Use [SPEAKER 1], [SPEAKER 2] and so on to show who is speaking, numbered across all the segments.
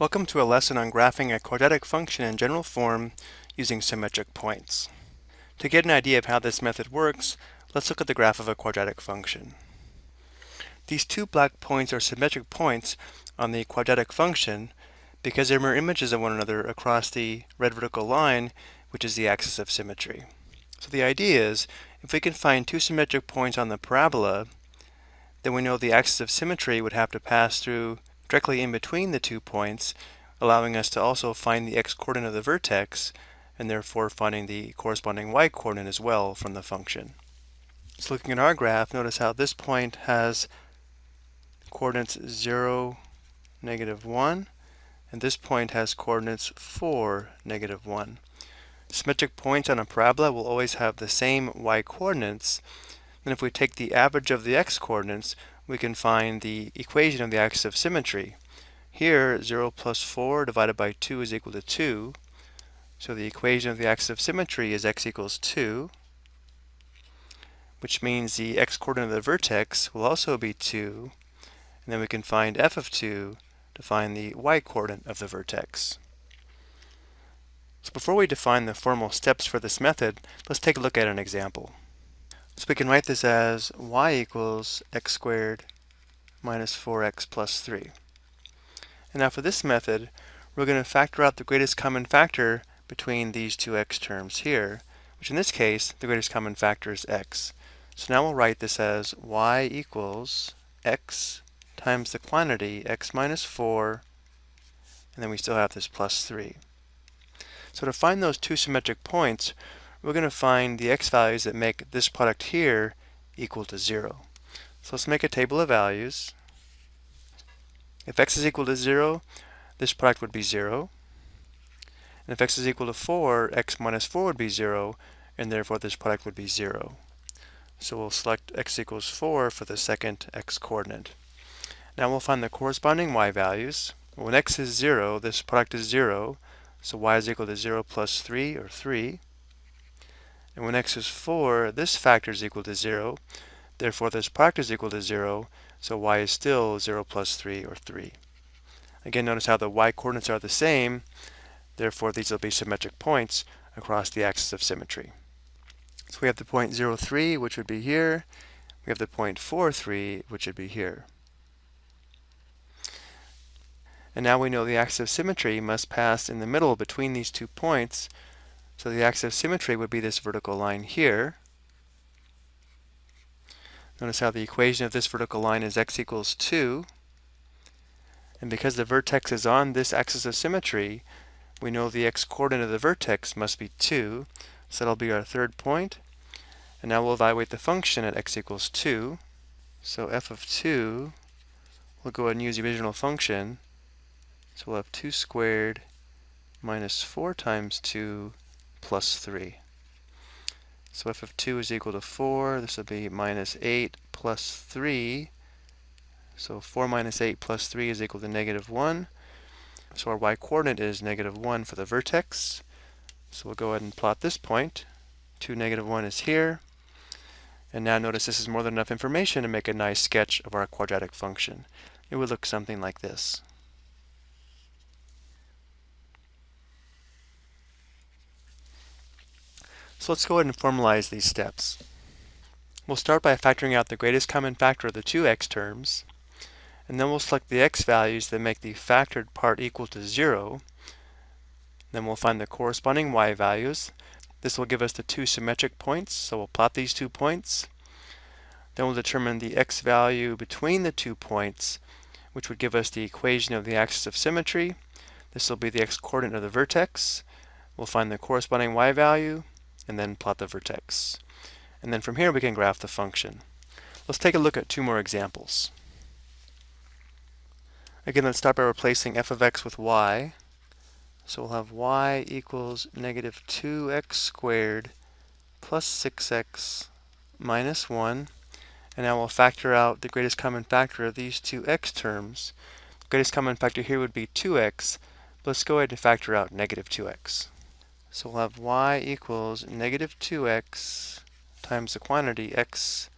[SPEAKER 1] Welcome to a lesson on graphing a quadratic function in general form using symmetric points. To get an idea of how this method works, let's look at the graph of a quadratic function. These two black points are symmetric points on the quadratic function because they're mirror images of one another across the red vertical line, which is the axis of symmetry. So the idea is, if we can find two symmetric points on the parabola, then we know the axis of symmetry would have to pass through directly in between the two points, allowing us to also find the x-coordinate of the vertex, and therefore finding the corresponding y-coordinate as well from the function. So looking at our graph, notice how this point has coordinates 0, negative 1, and this point has coordinates 4, negative 1. Symmetric points on a parabola will always have the same y-coordinates, and if we take the average of the x-coordinates, we can find the equation of the axis of symmetry. Here, 0 plus 4 divided by 2 is equal to 2. So the equation of the axis of symmetry is x equals 2, which means the x-coordinate of the vertex will also be 2. And then we can find f of 2 to find the y-coordinate of the vertex. So before we define the formal steps for this method, let's take a look at an example. So we can write this as y equals x squared minus 4x plus 3. And now for this method, we're going to factor out the greatest common factor between these two x terms here, which in this case, the greatest common factor is x. So now we'll write this as y equals x times the quantity x minus 4, and then we still have this plus 3. So to find those two symmetric points, we're going to find the x values that make this product here equal to 0. So let's make a table of values. If x is equal to 0, this product would be 0. And if x is equal to 4, x minus 4 would be 0, and therefore this product would be 0. So we'll select x equals 4 for the second x coordinate. Now we'll find the corresponding y values. When x is 0, this product is 0, so y is equal to 0 plus 3, or 3. And when x is 4, this factor is equal to 0. Therefore, this product is equal to 0, so y is still 0 plus 3, or 3. Again, notice how the y-coordinates are the same. Therefore, these will be symmetric points across the axis of symmetry. So we have the point 0, 3, which would be here. We have the point 4, 3, which would be here. And now we know the axis of symmetry must pass in the middle between these two points, so the axis of symmetry would be this vertical line here. Notice how the equation of this vertical line is x equals 2. And because the vertex is on this axis of symmetry, we know the x-coordinate of the vertex must be 2. So that'll be our third point. And now we'll evaluate the function at x equals 2. So f of 2, we'll go ahead and use the original function. So we'll have 2 squared minus 4 times 2 plus 3. So f of 2 is equal to 4. This will be minus 8 plus 3. So 4 minus 8 plus 3 is equal to negative 1. So our y-coordinate is negative 1 for the vertex. So we'll go ahead and plot this point. 2, negative 1 is here. And now notice this is more than enough information to make a nice sketch of our quadratic function. It would look something like this. So let's go ahead and formalize these steps. We'll start by factoring out the greatest common factor of the two x terms, and then we'll select the x values that make the factored part equal to 0. Then we'll find the corresponding y values. This will give us the two symmetric points, so we'll plot these two points. Then we'll determine the x value between the two points, which would give us the equation of the axis of symmetry. This will be the x-coordinate of the vertex. We'll find the corresponding y value, and then plot the vertex. And then from here we can graph the function. Let's take a look at two more examples. Again, let's start by replacing f of x with y. So we'll have y equals negative 2x squared plus 6x minus 1. And now we'll factor out the greatest common factor of these two x terms. The greatest common factor here would be 2x. Let's go ahead and factor out negative 2x. So we'll have y equals negative 2x times the quantity x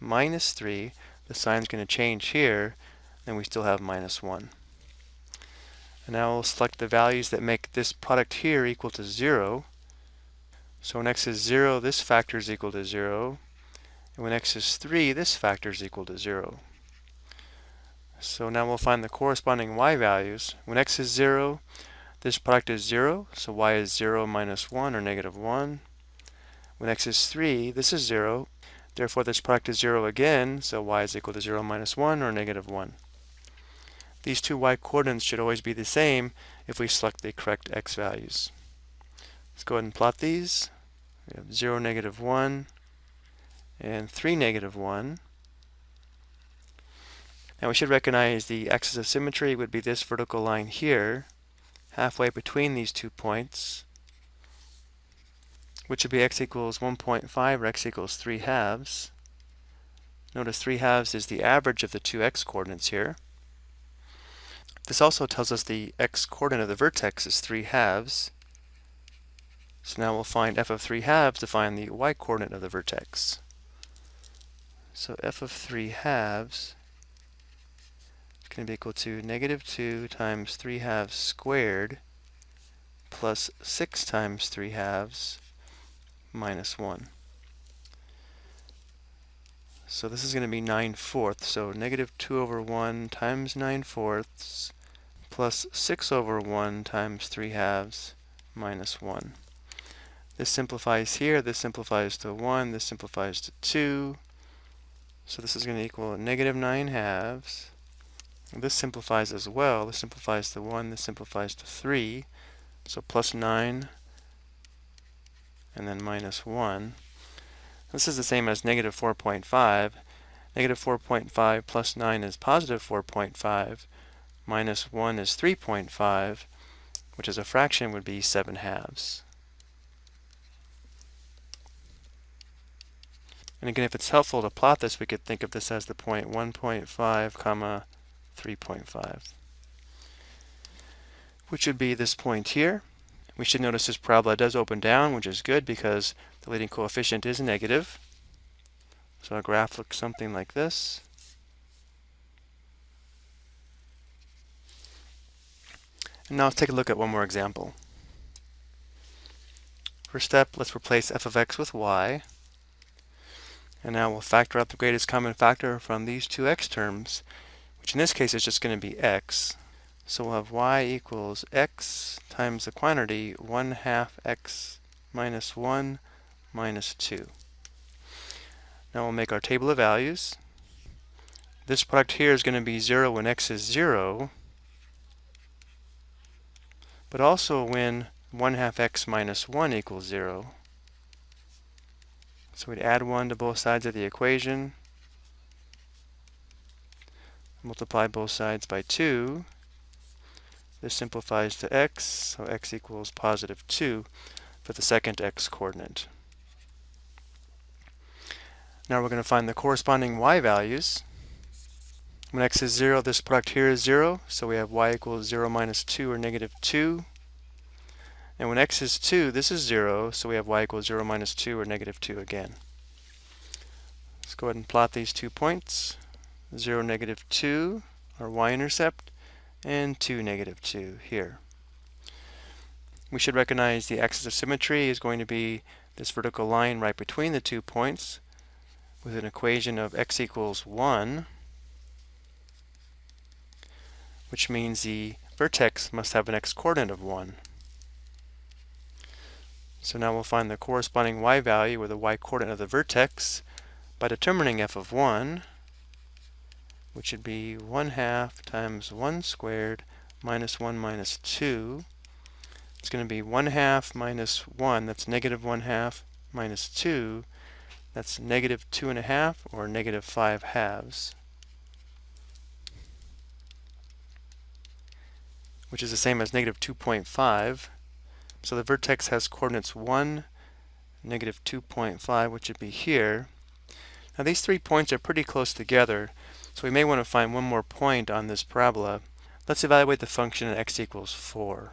[SPEAKER 1] minus 3. The sign's going to change here, then we still have minus 1. And now we'll select the values that make this product here equal to 0. So when x is 0, this factor is equal to 0. And when x is 3, this factor is equal to 0. So now we'll find the corresponding y values. When x is 0, this product is 0, so y is 0 minus 1 or negative 1. When x is 3, this is 0, therefore this product is 0 again, so y is equal to 0 minus 1 or negative 1. These two y coordinates should always be the same if we select the correct x values. Let's go ahead and plot these. We have 0, negative 1, and 3, negative 1. Now we should recognize the axis of symmetry would be this vertical line here, halfway between these two points, which would be x equals 1.5 or x equals 3 halves. Notice 3 halves is the average of the two x coordinates here. This also tells us the x-coordinate of the vertex is 3 halves. So now we'll find f of 3 halves to find the y-coordinate of the vertex. So f of 3 halves going to be equal to negative 2 times 3 halves squared plus 6 times 3 halves minus 1. So this is going to be 9 fourths. So negative 2 over 1 times 9 fourths plus 6 over 1 times 3 halves minus 1. This simplifies here, this simplifies to 1, this simplifies to 2. So this is going to equal negative 9 halves. This simplifies as well. This simplifies to 1, this simplifies to 3. So plus 9 and then minus 1. This is the same as negative 4.5. Negative 4.5 plus 9 is positive 4.5 minus 1 is 3.5, which as a fraction would be 7 halves. And again, if it's helpful to plot this, we could think of this as the point 1.5 comma 3.5, which would be this point here. We should notice this parabola does open down, which is good because the leading coefficient is negative. So our graph looks something like this. And now let's take a look at one more example. First step, let's replace f of x with y. And now we'll factor out the greatest common factor from these two x terms, which in this case is just going to be x. So we'll have y equals x times the quantity 1 half x minus 1 minus 2. Now we'll make our table of values. This product here is going to be 0 when x is 0, but also when 1 half x minus 1 equals 0. So we'd add 1 to both sides of the equation, multiply both sides by 2. This simplifies to x, so x equals positive 2 for the second x coordinate. Now we're going to find the corresponding y values. When x is 0, this product here is 0, so we have y equals 0 minus 2 or negative 2. And when x is 2, this is 0, so we have y equals 0 minus 2 or negative 2 again. Let's go ahead and plot these two points. 0, negative 2, our y-intercept, and 2, negative 2 here. We should recognize the axis of symmetry is going to be this vertical line right between the two points with an equation of x equals 1 which means the vertex must have an x-coordinate of 1. So now we'll find the corresponding y value, or the y-coordinate of the vertex, by determining f of 1, which would be 1 half times 1 squared minus 1 minus 2. It's going to be 1 half minus 1, that's negative 1 half, minus 2, that's negative 2 and a half, or negative 5 halves. which is the same as negative 2.5. So the vertex has coordinates 1, negative 2.5, which would be here. Now these three points are pretty close together, so we may want to find one more point on this parabola. Let's evaluate the function at x equals 4.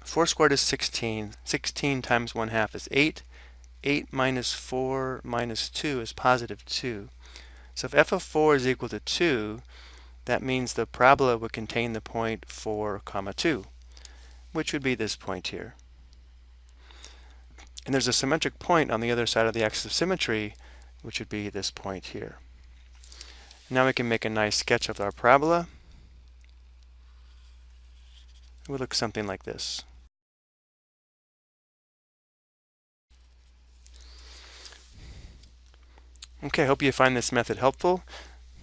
[SPEAKER 1] Four squared is 16. 16 times 1 half is 8. 8 minus 4 minus 2 is positive 2. So if f of 4 is equal to 2, that means the parabola would contain the point 4 comma 2, which would be this point here. And there's a symmetric point on the other side of the axis of symmetry, which would be this point here. Now we can make a nice sketch of our parabola. It would look something like this. Okay, I hope you find this method helpful.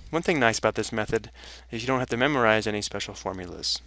[SPEAKER 1] One thing nice about this method is you don't have to memorize any special formulas.